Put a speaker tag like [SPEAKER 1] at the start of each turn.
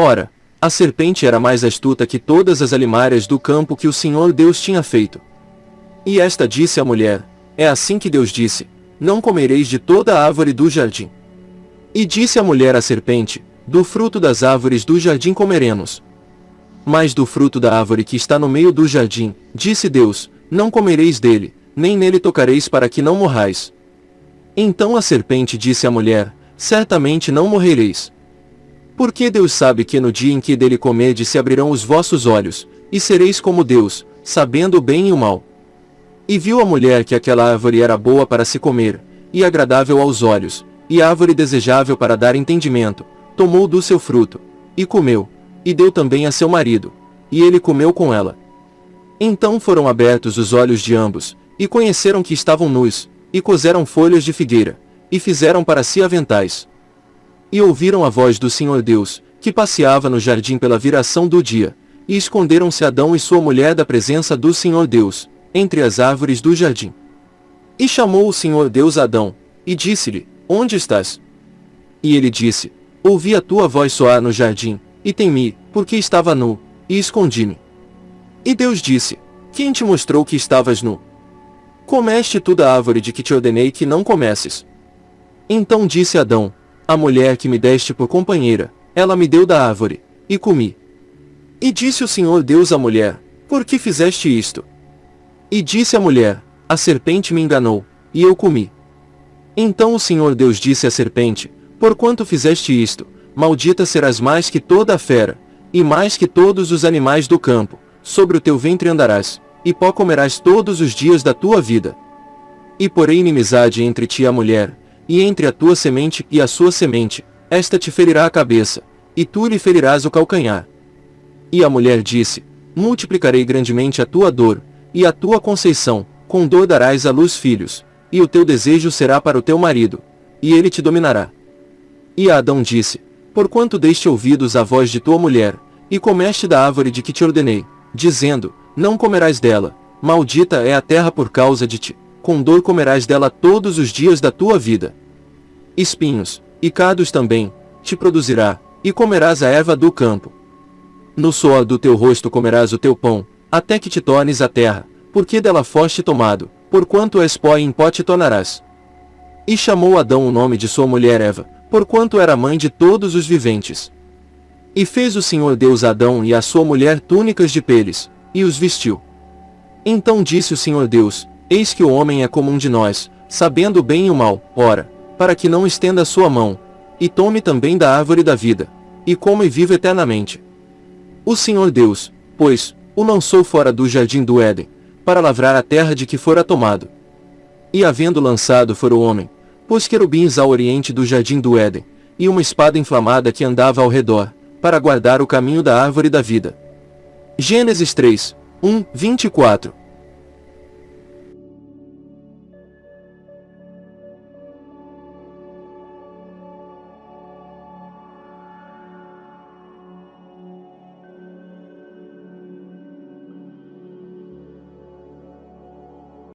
[SPEAKER 1] Ora, a serpente era mais astuta que todas as alimárias do campo que o Senhor Deus tinha feito. E esta disse à mulher, é assim que Deus disse, não comereis de toda a árvore do jardim. E disse a mulher à serpente, do fruto das árvores do jardim comeremos. Mas do fruto da árvore que está no meio do jardim, disse Deus, não comereis dele, nem nele tocareis para que não morrais. Então a serpente disse à mulher, certamente não morrereis. Porque Deus sabe que no dia em que dele comerdes se abrirão os vossos olhos, e sereis como Deus, sabendo o bem e o mal. E viu a mulher que aquela árvore era boa para se comer, e agradável aos olhos, e árvore desejável para dar entendimento, tomou do seu fruto, e comeu, e deu também a seu marido, e ele comeu com ela. Então foram abertos os olhos de ambos, e conheceram que estavam nus, e coseram folhas de figueira, e fizeram para si aventais. E ouviram a voz do Senhor Deus, que passeava no jardim pela viração do dia, e esconderam-se Adão e sua mulher da presença do Senhor Deus, entre as árvores do jardim. E chamou o Senhor Deus Adão, e disse-lhe, Onde estás? E ele disse, Ouvi a tua voz soar no jardim, e temi, porque estava nu, e escondi-me. E Deus disse, Quem te mostrou que estavas nu? Comeste tu da árvore de que te ordenei que não comesses. Então disse Adão, a mulher que me deste por companheira, ela me deu da árvore, e comi. E disse o Senhor Deus à mulher, por que fizeste isto? E disse a mulher, a serpente me enganou, e eu comi. Então o Senhor Deus disse à serpente, porquanto fizeste isto, maldita serás mais que toda a fera, e mais que todos os animais do campo, sobre o teu ventre andarás, e pó comerás todos os dias da tua vida. E porém inimizade entre ti e a mulher, e entre a tua semente e a sua semente, esta te ferirá a cabeça, e tu lhe ferirás o calcanhar. E a mulher disse, multiplicarei grandemente a tua dor, e a tua conceição, com dor darás à luz filhos, e o teu desejo será para o teu marido, e ele te dominará. E Adão disse, porquanto deste ouvidos à voz de tua mulher, e comeste da árvore de que te ordenei, dizendo, não comerás dela, maldita é a terra por causa de ti com dor comerás dela todos os dias da tua vida. Espinhos, e cados também, te produzirá, e comerás a erva do campo. No suor do teu rosto comerás o teu pão, até que te tornes a terra, porque dela foste tomado, porquanto és pó e em pó te tornarás. E chamou Adão o nome de sua mulher Eva, porquanto era mãe de todos os viventes. E fez o Senhor Deus Adão e a sua mulher túnicas de peles, e os vestiu. Então disse o Senhor Deus, Eis que o homem é comum de nós, sabendo bem e o mal, ora, para que não estenda sua mão, e tome também da árvore da vida, e coma e viva eternamente. O Senhor Deus, pois, o lançou fora do jardim do Éden, para lavrar a terra de que fora tomado. E havendo lançado fora o homem, pôs querubins ao oriente do jardim do Éden, e uma espada inflamada que andava ao redor, para guardar o caminho da árvore da vida. Gênesis 3, 1, 24